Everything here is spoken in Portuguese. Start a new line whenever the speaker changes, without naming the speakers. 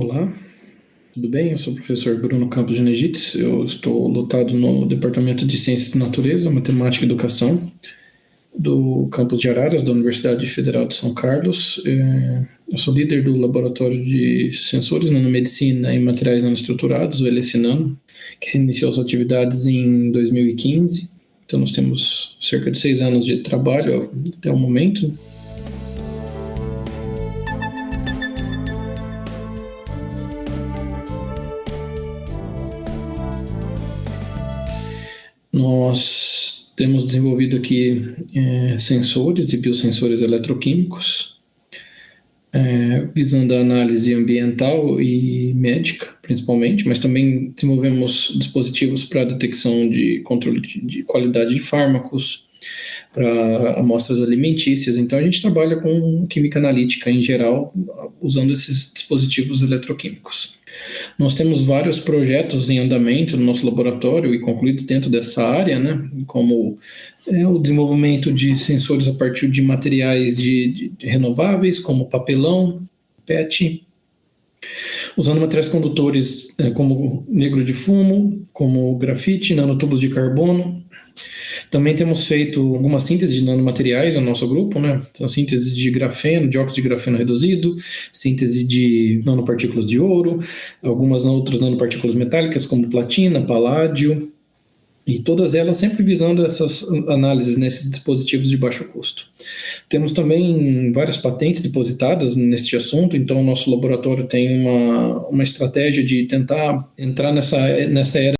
Olá, tudo bem? Eu sou o professor Bruno Campos de Negites, eu estou lotado no Departamento de Ciências da Natureza, Matemática e Educação do campus de Araras, da Universidade Federal de São Carlos. É, eu sou líder do Laboratório de Sensores Nanomedicina e Materiais Nanoestruturados, o LSNano, que se iniciou suas atividades em 2015. Então, nós temos cerca de seis anos de trabalho até o momento. Nós temos desenvolvido aqui é, sensores e biosensores eletroquímicos, é, visando a análise ambiental e médica, principalmente, mas também desenvolvemos dispositivos para detecção de controle de qualidade de fármacos, para amostras alimentícias. Então, a gente trabalha com química analítica em geral, usando esses dispositivos eletroquímicos. Nós temos vários projetos em andamento no nosso laboratório e concluídos dentro dessa área, né, como é, o desenvolvimento de sensores a partir de materiais de, de, de renováveis, como papelão, PET, usando materiais condutores é, como negro de fumo, como grafite, nanotubos de carbono, também temos feito algumas sínteses de nanomateriais no nosso grupo, né? Então, síntese de grafeno, de óxido de grafeno reduzido, síntese de nanopartículas de ouro, algumas outras nanopartículas metálicas, como platina, paládio, e todas elas sempre visando essas análises nesses dispositivos de baixo custo. Temos também várias patentes depositadas neste assunto, então o nosso laboratório tem uma, uma estratégia de tentar entrar nessa, nessa era